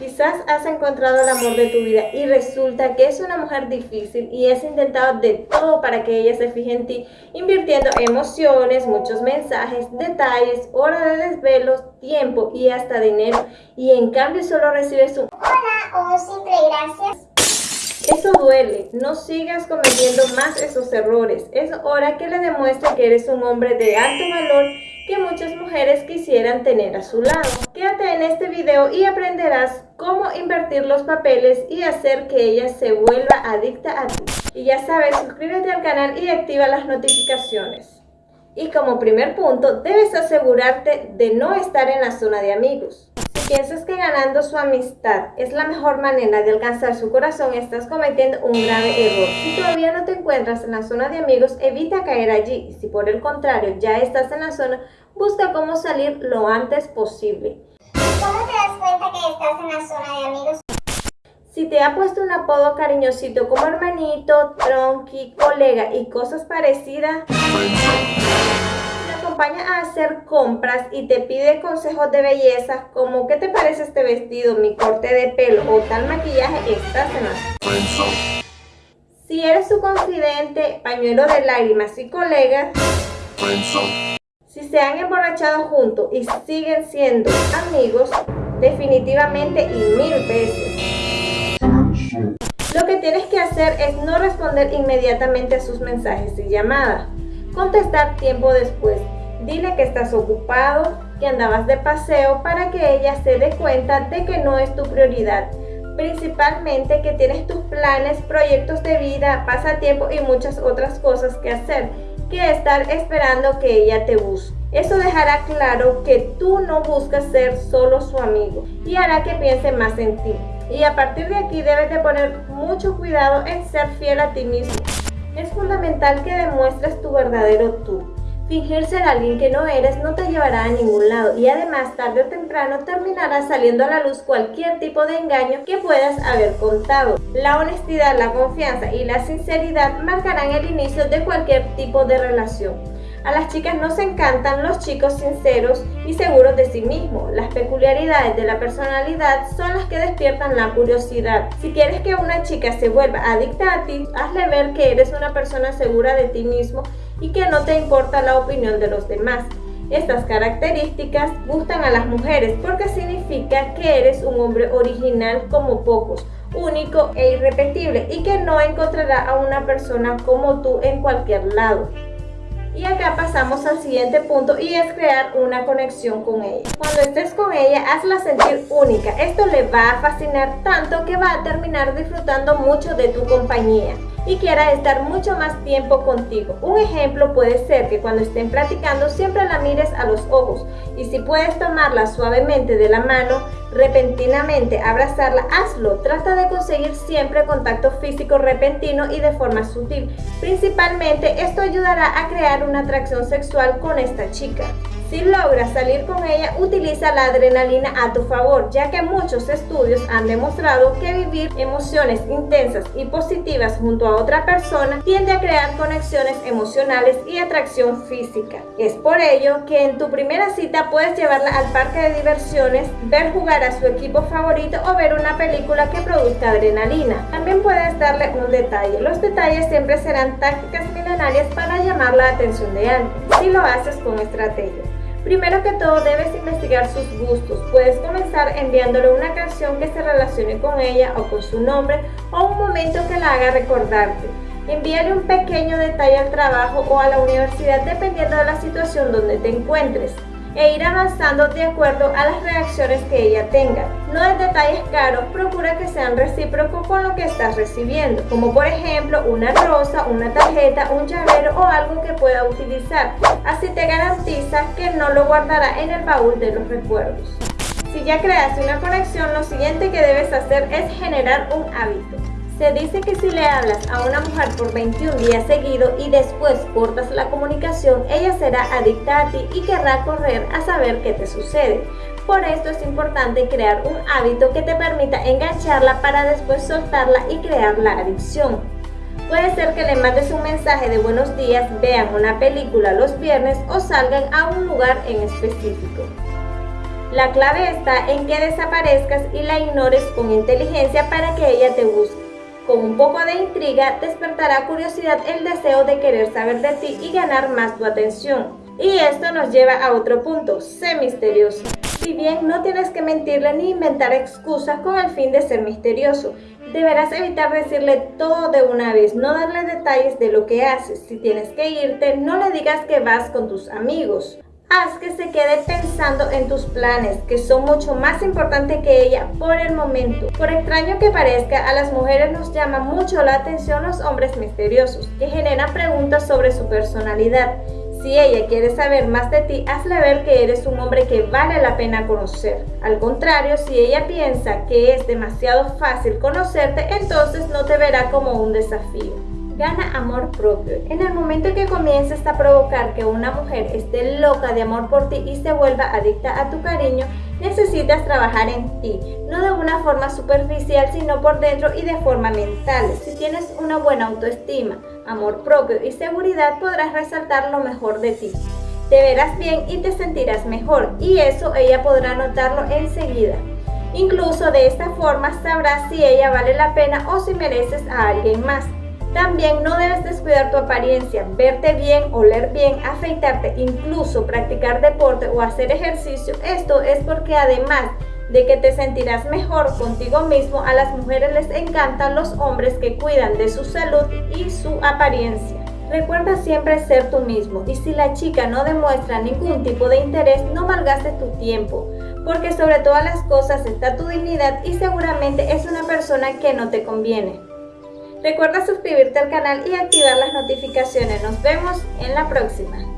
Quizás has encontrado el amor de tu vida y resulta que es una mujer difícil y has intentado de todo para que ella se fije en ti, invirtiendo emociones, muchos mensajes, detalles, horas de desvelos, tiempo y hasta dinero y en cambio solo recibes un hola o simple gracias. Eso duele, no sigas cometiendo más esos errores. Es hora que le demuestres que eres un hombre de alto valor mujeres quisieran tener a su lado. Quédate en este video y aprenderás cómo invertir los papeles y hacer que ella se vuelva adicta a ti. Y ya sabes, suscríbete al canal y activa las notificaciones. Y como primer punto, debes asegurarte de no estar en la zona de amigos. Si piensas que ganando su amistad es la mejor manera de alcanzar su corazón, estás cometiendo un grave error. Si todavía no te encuentras en la zona de amigos, evita caer allí. Si por el contrario ya estás en la zona, busca cómo salir lo antes posible. ¿Cómo te das cuenta que estás en la zona de amigos? Si te ha puesto un apodo cariñosito como hermanito, tronqui, colega y cosas parecidas, te acompaña a hacer compras y te pide consejos de belleza como ¿qué te parece este vestido, mi corte de pelo o tal maquillaje? Estás en la Si eres su confidente, pañuelo de lágrimas y colega, si se han emborrachado juntos y siguen siendo amigos, definitivamente y mil veces. Lo que tienes que hacer es no responder inmediatamente a sus mensajes y llamadas. Contestar tiempo después. Dile que estás ocupado, que andabas de paseo para que ella se dé cuenta de que no es tu prioridad. Principalmente que tienes tus planes, proyectos de vida, pasatiempo y muchas otras cosas que hacer que estar esperando que ella te busque. Eso dejará claro que tú no buscas ser solo su amigo y hará que piense más en ti. Y a partir de aquí debes de poner mucho cuidado en ser fiel a ti mismo. Es fundamental que demuestres tu verdadero tú. Fingir ser alguien que no eres no te llevará a ningún lado y además tarde o temprano terminará saliendo a la luz cualquier tipo de engaño que puedas haber contado. La honestidad, la confianza y la sinceridad marcarán el inicio de cualquier tipo de relación. A las chicas nos encantan los chicos sinceros y seguros de sí mismos. Las peculiaridades de la personalidad son las que despiertan la curiosidad. Si quieres que una chica se vuelva adicta a ti, hazle ver que eres una persona segura de ti mismo y que no te importa la opinión de los demás. Estas características gustan a las mujeres porque significa que eres un hombre original como pocos, único e irrepetible y que no encontrará a una persona como tú en cualquier lado. Y acá pasamos al siguiente punto y es crear una conexión con ella. Cuando estés con ella, hazla sentir única. Esto le va a fascinar tanto que va a terminar disfrutando mucho de tu compañía y quiera estar mucho más tiempo contigo. Un ejemplo puede ser que cuando estén platicando siempre la mires a los ojos y si puedes tomarla suavemente de la mano, repentinamente abrazarla, hazlo. Trata de conseguir siempre contacto físico repentino y de forma sutil. Principalmente esto ayudará a crear una atracción sexual con esta chica. Si logras salir con ella, utiliza la adrenalina a tu favor, ya que muchos estudios han demostrado que vivir emociones intensas y positivas junto a otra persona tiende a crear conexiones emocionales y atracción física. Es por ello que en tu primera cita puedes llevarla al parque de diversiones, ver jugar a su equipo favorito o ver una película que produzca adrenalina. También puedes darle un detalle. Los detalles siempre serán tácticas milenarias para llamar la atención de alguien, si lo haces con estrategia. Primero que todo debes investigar sus gustos. Puedes comenzar enviándole una canción que se relacione con ella o con su nombre o un momento que la haga recordarte. Envíale un pequeño detalle al trabajo o a la universidad dependiendo de la situación donde te encuentres e ir avanzando de acuerdo a las reacciones que ella tenga. No des detalles caros, procura que sean recíprocos con lo que estás recibiendo, como por ejemplo una rosa, una tarjeta, un llavero o algo que pueda utilizar. Así te garantiza que no lo guardará en el baúl de los recuerdos. Si ya creaste una conexión, lo siguiente que debes hacer es generar un hábito. Se dice que si le hablas a una mujer por 21 días seguidos y después cortas la comunicación, ella será adicta a ti y querrá correr a saber qué te sucede. Por esto es importante crear un hábito que te permita engancharla para después soltarla y crear la adicción. Puede ser que le mandes un mensaje de buenos días, vean una película los viernes o salgan a un lugar en específico. La clave está en que desaparezcas y la ignores con inteligencia para que ella te busque. Con un poco de intriga despertará curiosidad el deseo de querer saber de ti y ganar más tu atención. Y esto nos lleva a otro punto, sé misterioso. Si bien no tienes que mentirle ni inventar excusas con el fin de ser misterioso, deberás evitar decirle todo de una vez, no darle detalles de lo que haces. Si tienes que irte, no le digas que vas con tus amigos. Haz que se quede pensando en tus planes, que son mucho más importantes que ella por el momento. Por extraño que parezca, a las mujeres nos llama mucho la atención los hombres misteriosos, que generan preguntas sobre su personalidad. Si ella quiere saber más de ti, hazle ver que eres un hombre que vale la pena conocer. Al contrario, si ella piensa que es demasiado fácil conocerte, entonces no te verá como un desafío gana amor propio. En el momento que comiences a provocar que una mujer esté loca de amor por ti y se vuelva adicta a tu cariño, necesitas trabajar en ti, no de una forma superficial, sino por dentro y de forma mental. Si tienes una buena autoestima, amor propio y seguridad, podrás resaltar lo mejor de ti. Te verás bien y te sentirás mejor, y eso ella podrá notarlo enseguida. Incluso de esta forma sabrás si ella vale la pena o si mereces a alguien más. También no debes descuidar tu apariencia, verte bien, oler bien, afeitarte, incluso practicar deporte o hacer ejercicio. Esto es porque además de que te sentirás mejor contigo mismo, a las mujeres les encantan los hombres que cuidan de su salud y su apariencia. Recuerda siempre ser tú mismo y si la chica no demuestra ningún tipo de interés, no malgastes tu tiempo, porque sobre todas las cosas está tu dignidad y seguramente es una persona que no te conviene. Recuerda suscribirte al canal y activar las notificaciones. Nos vemos en la próxima.